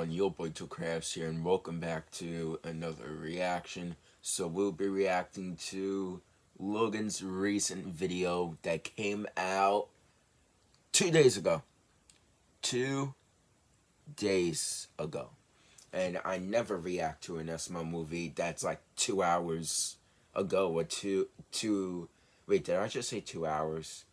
everyone, your boy Two Crafts here, and welcome back to another reaction. So we'll be reacting to Logan's recent video that came out two days ago. Two days ago. And I never react to an SML movie that's like two hours ago or two, two, wait, did I just say two hours?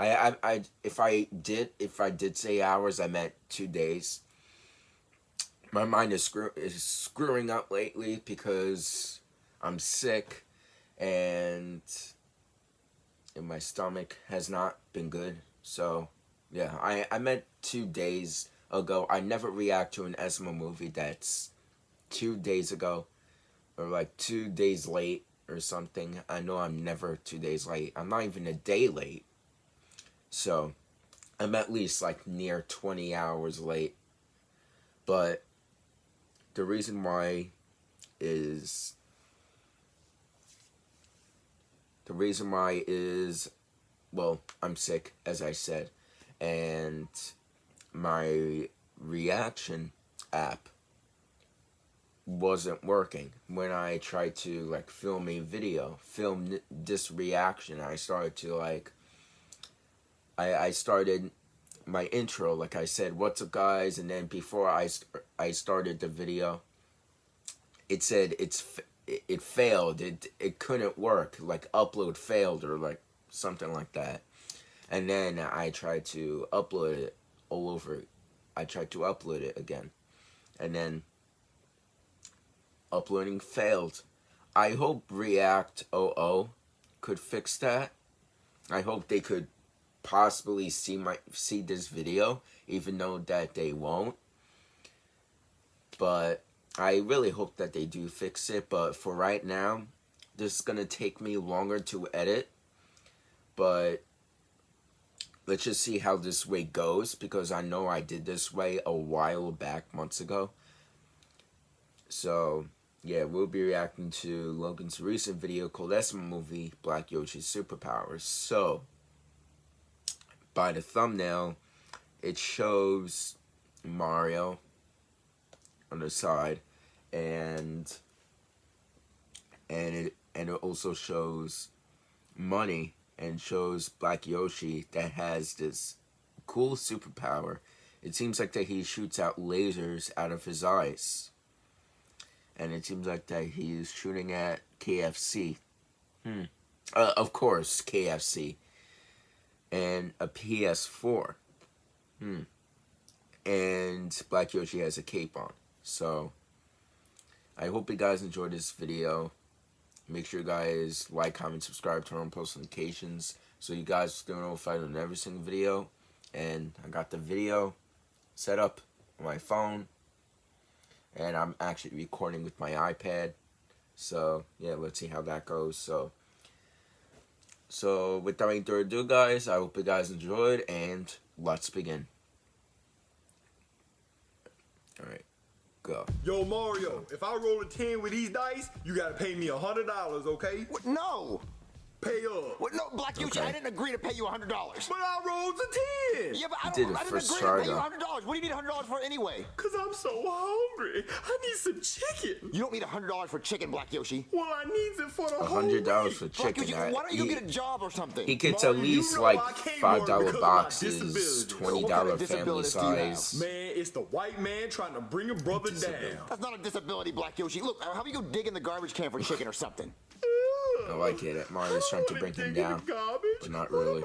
I, I, I, if I did, if I did say hours, I meant two days. My mind is screw is screwing up lately because I'm sick, and, and my stomach has not been good. So, yeah, I, I meant two days ago. I never react to an SML movie that's two days ago, or like two days late or something. I know I'm never two days late. I'm not even a day late. So, I'm at least like near 20 hours late. But the reason why is the reason why is well, I'm sick as I said and my reaction app wasn't working when I tried to like film a video, film this reaction. I started to like I, I started my intro, like I said, what's up guys, and then before I, I started the video, it said it's it failed, it, it couldn't work, like upload failed or like something like that. And then I tried to upload it all over, I tried to upload it again. And then uploading failed. I hope React 00 could fix that. I hope they could possibly see my see this video, even though that they won't. But I really hope that they do fix it. But for right now, this is gonna take me longer to edit. But let's just see how this way goes because I know I did this way a while back, months ago. So yeah, we'll be reacting to Logan's recent video called SML Movie Black Yoshi's Superpowers. So by the thumbnail, it shows Mario on the side, and and it and it also shows money and shows Black Yoshi that has this cool superpower. It seems like that he shoots out lasers out of his eyes. And it seems like that he's shooting at KFC. Hmm. Uh, of course, KFC and a PS4. Hmm. And Black Yoshi has a cape on. So, I hope you guys enjoyed this video. Make sure you guys like, comment, subscribe, turn on post notifications so you guys stay notified on every single video. And I got the video set up on my phone. And I'm actually recording with my iPad. So, yeah, let's see how that goes. So, so without any further ado guys, I hope you guys enjoyed and let's begin. Alright, go. Yo Mario, if I roll a 10 with these dice, you gotta pay me a $100, okay? What? No! Pay up. What? No, Black Yoshi, okay. I didn't agree to pay you $100. But I rolled a 10. Yeah, but I, don't, I didn't agree to pay you $100. What do you need $100 for anyway? Because I'm so hungry. I need some chicken. You don't need $100 for chicken, Black Yoshi. Well, I need it for the $100 for chicken. Yoshi, why don't you he, get a job or something? He gets Mario, at least you know like $5 boxes, $20 family size. Man, it's the white man trying to bring a brother down. That's not a disability, Black Yoshi. Look, uh, how about you go dig in the garbage can for chicken or something? Oh, I get it. Mario's trying to bring him down, but not really.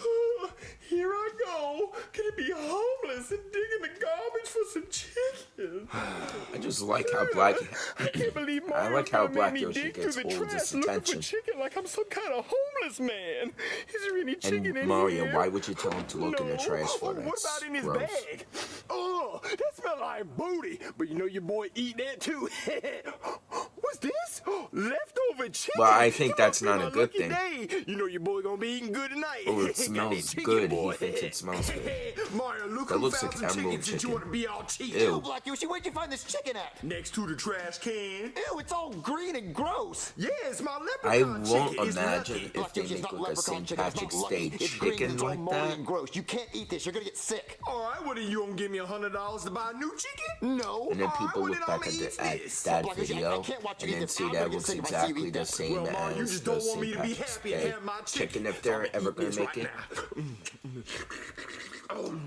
Here I go. Gonna be homeless and digging the garbage for some chicken. I just like how black. I can't believe I like how Black Yoshi gets all this attention. chicken like I'm some kind of homeless man. Is there any chicken and in Mario, here? why would you tell him to look no. in the trash for that? What about in his gross. bag? Oh, that smells like booty. But you know your boy eat that too. What's this? Yes, leftover chicken. Well, I think that's not a good thing. Day. You know your boy gonna be eating good tonight. Oh, it smells chicken, good. He thinks it smells good. Mario, look That looks like some chicken, emerald you want to be all cheap. Ew. Ew, Black Yoshi, where'd you find this chicken at? Next to the trash can. Ew, it's all green and gross. Yeah, it's my I leprechaun won't chicken. Imagine if they it's make not like a leprechaun St. chicken. It's Patrick's not lucky. Day It's green. chicken It's all like moldy that. and gross. You can't eat this. You're gonna get sick. All right, what are you gonna give me a hundred dollars to buy a new chicken? No. And then people well, look back at, the, at this. that Black I- I video can't watch you and then see that gonna looks sick exactly the same Well, Ma, you as just don't want me to be happy and have my chicken. chicken if they're ever gonna make right it.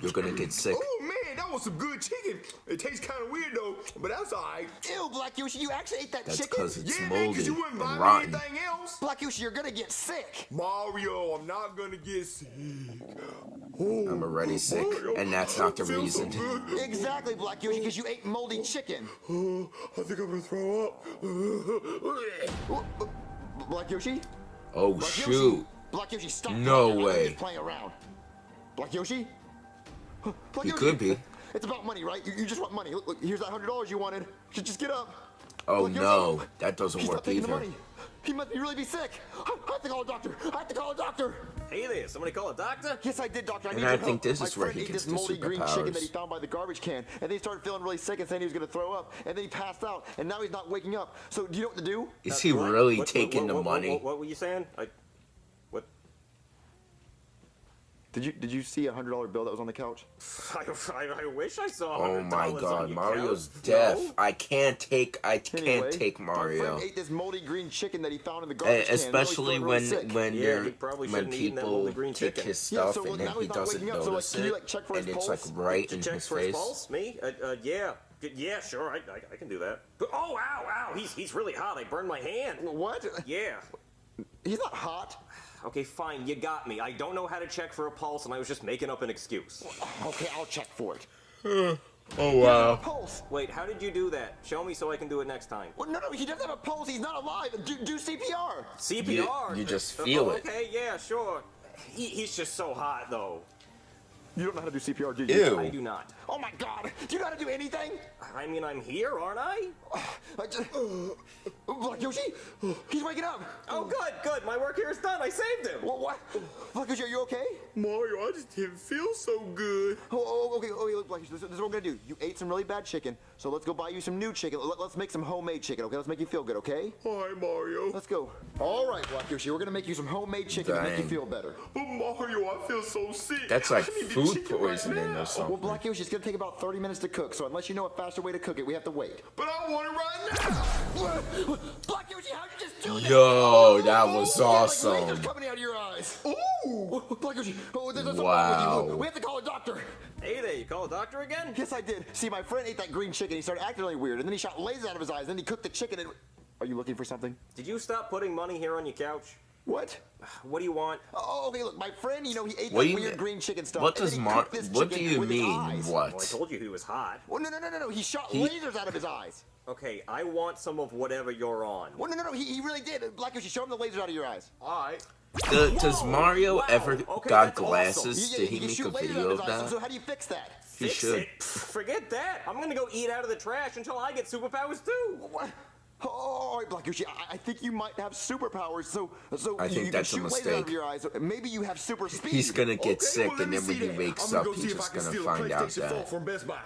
You're gonna get sick. Oh man, that was some good chicken. It tastes kind of weird though, but that's alright. Ew, Black Yoshi, you actually ate that That's chicken? because it's Yeah, man, moldy cause you wouldn't buy and me rotten. anything else. Black Yoshi, you're gonna get sick. Mario, I'm not gonna get sick. I'm already sick, Mario, and that's not the I feel so reason. Exactly, Black Yoshi, because you ate moldy chicken. Oh, I think I'm gonna throw up. Oh, uh, Black Yoshi? Oh Black shoot! Yoshi? Black Yoshi, stop. No way. just playing around. Black Yoshi? Black He Yoshi? could be. It's about money, right? You, you just want money. Look, look, here's that hundred dollars you wanted. Just, just get up. Oh Black Yoshi? no, that doesn't He's work not taking the either. money. He must be really be sick. I, I have to call a doctor. I have to call a doctor. Hey there, somebody call a doctor? Yes, I did, doctor. I And need I your think help. this My is where friend he ate gets this the moldy green chicken that he found by the garbage can, and then he started feeling really sick and saying he was going to throw up, and then he passed out, and now he's not waking up. So, do you know what to do? Is Uh, he what? really What- taking what- the what- money? What, what were you saying? I, what? Did you did you see a hundred dollar bill that was on the couch? I, I, I wish I saw. Oh my $100 god, on your Mario's couch. deaf. No? I can't take. I can't Anyway, take Mario. friend ate this moldy green chicken that he found in the Uh, garbage can. and now he's especially feeling when really when Yeah, you're probably when shouldn't have eaten that people moldy green take chicken. his Yeah, stuff so, well, and then he doesn't waking up, so, like, notice you, it, like, check for and his it's pulse? like right in his for his face. pulse? Me? Uh, uh, yeah. Yeah, sure, I, I, I can do that. But, oh, ow, ow, he's, he's really hot. I burned my hand. What? Yeah. He's not hot. Okay, fine, you got me. I don't know how to check for a pulse, and I was just making up an excuse. Okay, I'll check for it. Oh wow. Pulse. Wait, how did you do that? Show me so I can do it next time. Well, no, no, he doesn't have a pulse. He's not alive. Do, do CPR. CPR? you just Uh, feel oh, it. Okay, yeah, sure. He, he's just so hot, though. You don't know how to do CPR, do you? Ew. I do not. Oh my God! Do you know how to do anything? I mean, I'm here, aren't I? Oh, I just... Uh, Black Yoshi, he's waking up. Oh, good, good. My work here is done. I saved him. What? What? Black Yoshi, are you okay? Mario, I just didn't feel so good. Oh, oh, oh okay, oh, okay. Look, Black Yoshi, this, this is what we're gonna do. You ate some really bad chicken, so let's go buy you some new chicken. Let, us make some homemade chicken, okay? Let's make you feel good, okay? All right, Mario. Let's go. All right, Black Yoshi, we're gonna make you some homemade chicken to make you feel better. But Mario, I feel so sick. That's like I need the food chicken right or oh, something. Well, Black Yoshi, it's gonna take about 30 minutes to cook, so unless you know a faster way to cook it, we have to wait. But I want it right now. Black Yoshi, how'd you just do that? Yo, oh, that oh, was You got, like, awesome. coming out of your eyes. Ooh. Black Yoshi, oh, there's something wrong with you. Wow. We have to call a doctor. Hey there, you call a doctor again? Yes, I did. See, my friend ate that green chicken. He started acting really weird, and then he shot lasers out of his eyes. and Then he cooked the chicken. And are you looking for something? Did you stop putting money here on your couch? What? What do you want? Oh, okay. Look, my friend. You know, he ate What that weird green chicken stuff. What does then he Mar? cooked this What do you mean? eyes. Well, oh, I told you he was hot. Well, no, no, no, no, no. He shot He- lasers out of his eyes. Okay, I want some of whatever you're on. Well, no, no, no. He, he really did. Black Yoshi, show him the lasers out of your eyes. All right. Do- does Mario wow, ever okay, got that's awesome. glasses? Did he he can make a video of of his eyes. So, so how do you fix that? He Fix should. it. Forget that. I'm gonna go eat out of the trash until I get superpowers too. What? Oh, all right, Black Yoshi. I, I think you might have superpowers. So, so I think you that's a can shoot lasers out mistake. of your eyes. Maybe you have super speed. He's gonna get Okay, sick, well, and then when he that. wakes up, go he's see if I just gonna find out that from Best Buy.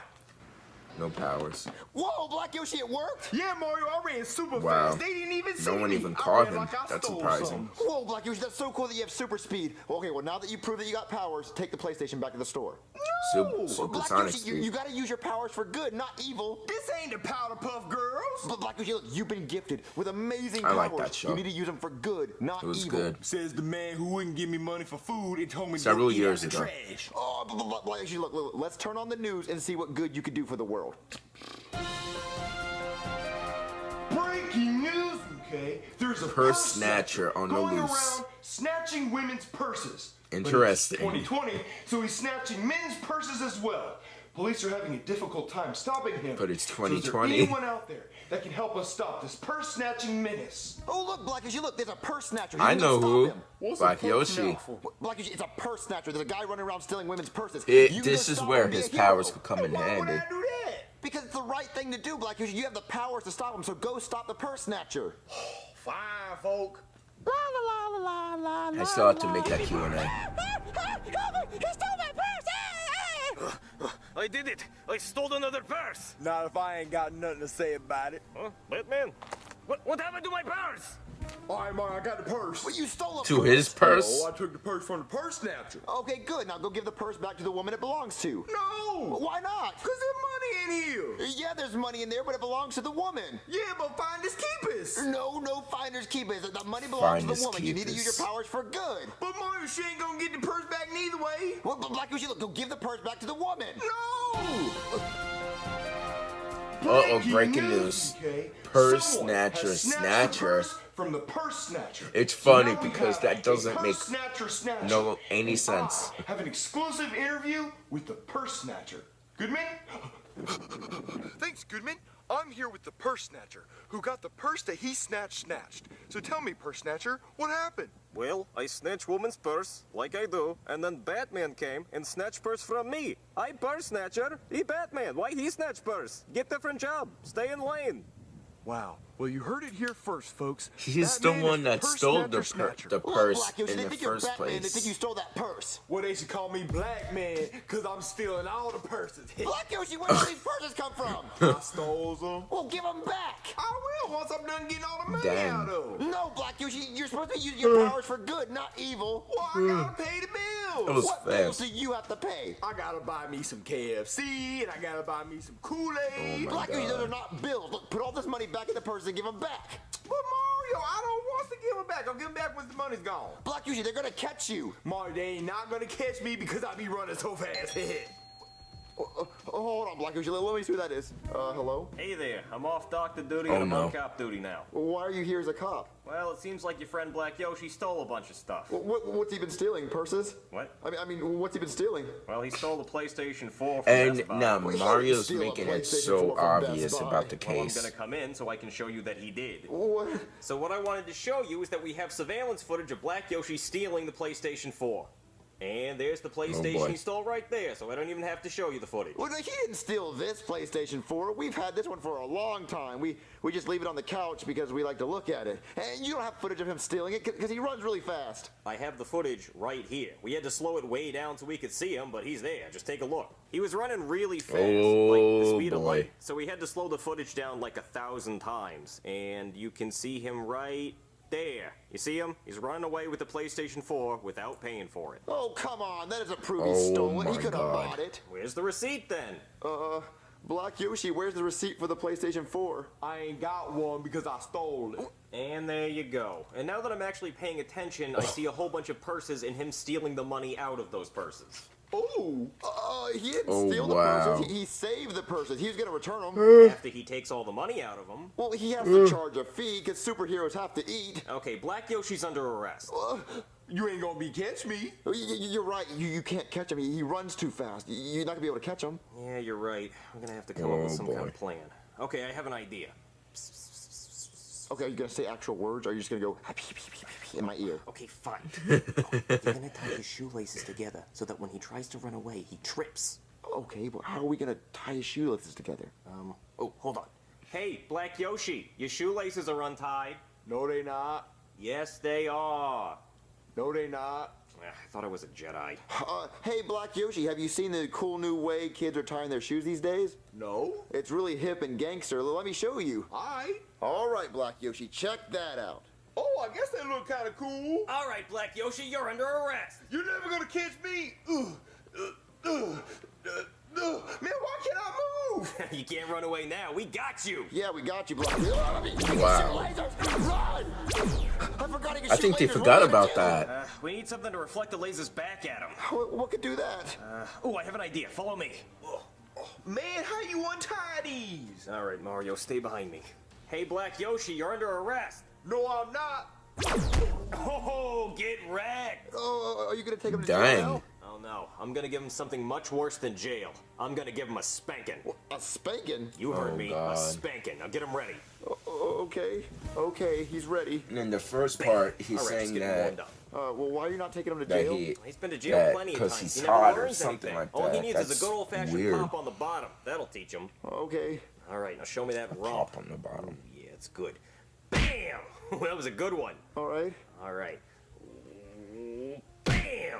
no powers. Whoa, Black Yoshi, it worked. Yeah, Mario, I ran super Wow. fast. They didn't even see No one me. even caught him. like I That's surprising. something. Whoa, Black Yoshi, that's so cool that you have super speed. Okay, well, now that you proved that you got powers, take the PlayStation back to the store. Super, supersonic Black Yoshi, you, you gotta use your powers for good, not evil. This ain't the Powerpuff Girls. But Black Yoshi, look, you've been gifted with amazing I powers. like that show. You need to use them for good, not It was evil. good. Says the man who wouldn't give me money for food and told me Several to go eat years ago. trash. Oh, but, but, but, Black Yoshi, look, look, let's turn on the news and see what good you could do for the world. Breaking news, okay? There's a Purse purse snatcher on the going loose. around snatching women's purses. But it's Interesting. 2020, so he's snatching men's purses as well. Police are having a difficult time stopping him. But it's So is there 2020. anyone out there that can help us stop this purse snatching menace? Oh, look, Black Yoshi, look, there's a purse snatcher. I You need to know who. him. Black Yoshi. Black Yoshi, it's a purse snatcher. There's a guy running around stealing women's purses. It- this is where him, be a his powers could come in handy. I do that? Because it's the right thing to do, Black Yoshi. You have the powers to stop him, so go stop the purse snatcher. Fine, folk. La la la la la la. I still have to make that Q&A. He stole my purse! I did it! I stole another purse! Not if I ain't got nothing to say about it. Huh? Batman? What, what happened to my purse? All right, Mario, I got the purse. Well, you stole a To purse. his purse? Oh, I took the purse from the purse snatcher. Okay, good. Now go give the purse back to the woman it belongs to. No! Why not? Because there's money in here. Yeah, there's money in there, but it belongs to the woman. Yeah, but finders keepers. No, no finders keepers. The money belongs Finders to the woman. You need to use your powers for good. But Mario, she ain't gonna get the purse back neither way. Well, but Black Yoshi, look, go give the purse back to the woman. No! Uh-oh, breaking news. Okay. Purse Someone snatcher, has snatched snatcher. Purse From the purse snatcher. It's funny now we because that doesn't make snatcher snatcher. no any And sense. I have an exclusive interview with the purse snatcher. Goodman? Thanks, Goodman. I'm here with the purse snatcher, who got the purse that he snatched snatched. So tell me, purse snatcher, what happened? Well, I snatched woman's purse, like I do, and then Batman came and snatched purse from me. I purse snatcher, he Batman. Why he snatch purse? Get different job. Stay in lane. Wow. Well, you heard it here first, folks. He's That the one that stole the, pur- snatcher. the Look, purse Black in they the think you're first Batman. They think place. you stole that purse. Well, they should call me Black Man, because I'm stealing all the purses. Black Yoshi, where did these purses come from? I stole them. Well, give them back. I will once I'm done getting all the money Dang. out of them. No, Black Yoshi, you're supposed to use your powers for good, not evil. Well, I gotta pay the bills. It was What bills fast. do you have to pay? I gotta buy me some KFC, and I gotta buy me some Kool-Aid. Oh my Black Yoshi, those are not bills. Look, put all this money back in the purse and give them back. But Mario, I don't want to give them back. I'll give them back once the money's gone. Black Yoshi, they're gonna catch you. Mario, they ain't not gonna catch me because I be running so fast. Oh, oh, hold on, Black Yoshi. Let, let me see who that is. Uh, hello? Hey there, I'm off doctor duty Oh, and I'm no. on cop duty now. Why are you here as a cop? Well, it seems like your friend Black Yoshi stole a bunch of stuff. What, what, what's he been stealing? Purses? What? I mean, I mean, what's he been stealing? Well, he stole the PlayStation 4 from And Best Buy. now Mario's making it so 4 from Best obvious about the Well, I'm case. gonna come in so I can show you that he did. What? So what I wanted to show you is that we have surveillance footage of Black Yoshi stealing the PlayStation 4. And there's the oh, PlayStation boy. he stole right there, so I don't even have to show you the footage. Well, he didn't steal this PlayStation 4. We've had this one for a long time. We we just leave it on the couch because we like to look at it. And you don't have footage of him stealing it because he runs really fast. I have the footage right here. We had to slow it way down so we could see him, but he's there. Just take a look. He was running really fast, like the Oh, speed of light. So we had to slow the footage down like a thousand times. And you can see him right there. You see him? He's running away with the PlayStation 4 without paying for it. Oh, come on. That doesn't prove he Oh, stole it. He could have bought it. Where's the receipt then? Uh, Black Yoshi, where's the receipt for the PlayStation 4? I ain't got one because I stole it. And there you go. And now that I'm actually paying attention, I see a whole bunch of purses and him stealing the money out of those purses. Ooh. Uh, he didn't Oh, steal the wow. purses. He, he saved the purses. He was going to return them. After he takes all the money out of them. well, he has to charge a fee because superheroes have to eat. Okay, Black Yoshi's under arrest. Uh, You ain't gonna be catch me. y- y- you're right. You, you can't catch him. He, he runs too fast. You're not going to be able to catch him. Yeah, you're right. I'm gonna have to come up with Oh, some kind of plan. Okay, I have an idea. Okay, are you going to say actual words or are you just going to go in my ear? Okay, fine. You're gonna tie his shoelaces together so that when he tries to run away, he trips. Okay, but how are we going to tie his shoelaces together? Um, oh, hold on. Hey, Black Yoshi, your shoelaces are untied. No, they not. Yes, they are. No, they not. I thought I was a Jedi. Uh, hey, Black Yoshi, have you seen the cool new way kids are tying their shoes these days? No. It's really hip and gangster. Let me show you. Alright. All right, Black Yoshi, check that out. Oh, I guess they look kind of cool. All right, Black Yoshi, you're under arrest. You're never gonna catch me. Ugh, ugh, ugh, ugh, ugh. Man, why can't I move? you can't run away now. We got you. Yeah, we got you, Black Wow. Run! I forgot he could I think they forgot What about that. Uh, we need something to reflect the lasers back at him. What, what could do that? Oh, I have an idea. Follow me. Man, how you untie these? All right, Mario, stay behind me. Hey, Black Yoshi, you're under arrest. No, I'm not. Oh, get wrecked. oh, are you gonna take him to jail Dang. now? Oh no, I'm gonna give him something much worse than jail. I'm gonna give him a spanking. A spanking? You heard Oh, me, God. a spanking. Now get him ready. O- o- okay, okay, he's ready. And in the first part, he's All right, saying let's get that warmed up. Uh, well, why are you not taking him to jail? he, He's been to jail that- plenty of times. he's he never hot or learns something anything. like All he that. needs is a good old-fashioned weird. pop on the bottom. That'll teach him. Okay. All right, now show me that rump. pop on the bottom. Yeah, it's good. Bam! that was a good one. All right. All right. Bam!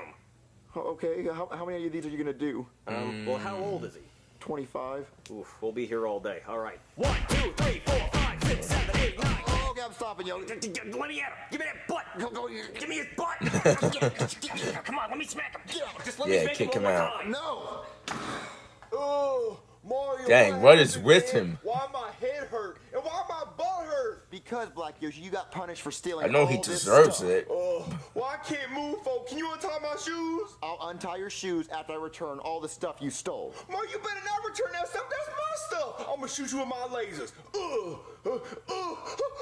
Okay. How, how many of these are you gonna do? Um, well, how old is he? 25. Oof, we'll be here all day. All right. One, two, three, four, five, six, seven, eight, nine. Oh, okay, I'm stopping you. Let me at him. Give me that butt. Go, go, Give me his butt. Come on, let me smack him. Just let Yeah, me kick him him out. time. No. Oh, Mario. Dang, what is with him? Why my head hurt? And why my butt hurt? Because Black Yoshi, you got punished for stealing. I know he all this deserves it. Oh, well, I can't move, folks. Can you untie my shoes? I'll untie your shoes after I return all the stuff you stole. Mario, you better not return that stuff. That's my stuff. I'm gonna shoot you with my lasers. Ugh. Uh, uh,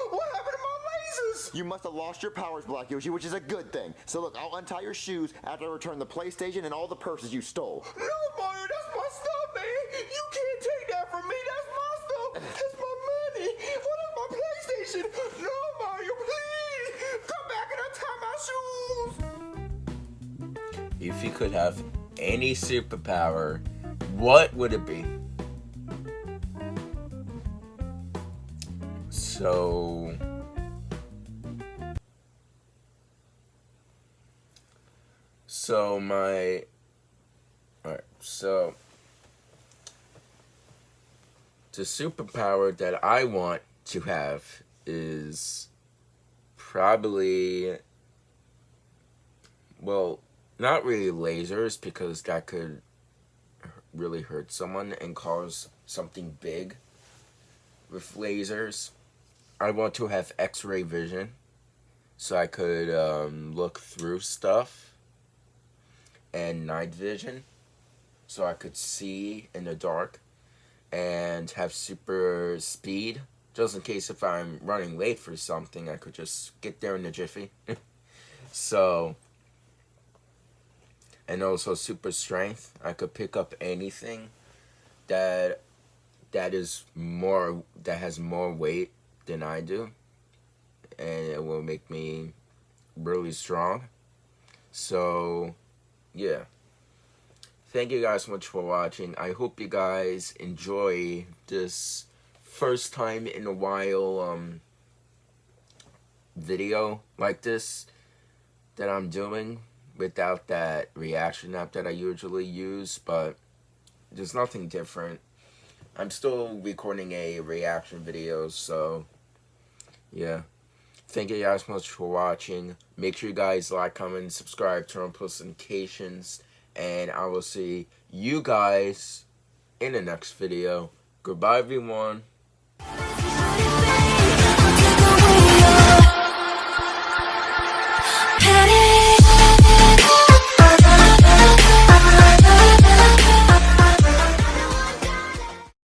what happened to my lasers? You must have lost your powers, Black Yoshi, which is a good thing. So look, I'll untie your shoes after I return the PlayStation and all the purses you stole. No, Mario, that's my stuff, man. You can't take you could have any superpower, what would it be? So. So, my. Alright, so. The superpower that I want to have is probably well, not really lasers because that could really hurt someone and cause something big with lasers. I want to have x-ray vision so I could um, look through stuff and night vision so I could see in the dark and have super speed just in case if I'm running late for something I could just get there in a jiffy. so and also super strength. I could pick up anything that that is more that has more weight than I do, and it will make me really strong. So, yeah. Thank you guys so much for watching. I hope you guys enjoy this first time in a while um video like this that I'm doing without that reaction app that I usually use, but there's nothing different. I'm still recording a reaction video, so yeah. Thank you guys so much for watching. Make sure you guys like, comment, subscribe, turn on post notifications, and I will see you guys in the next video. Goodbye, everyone.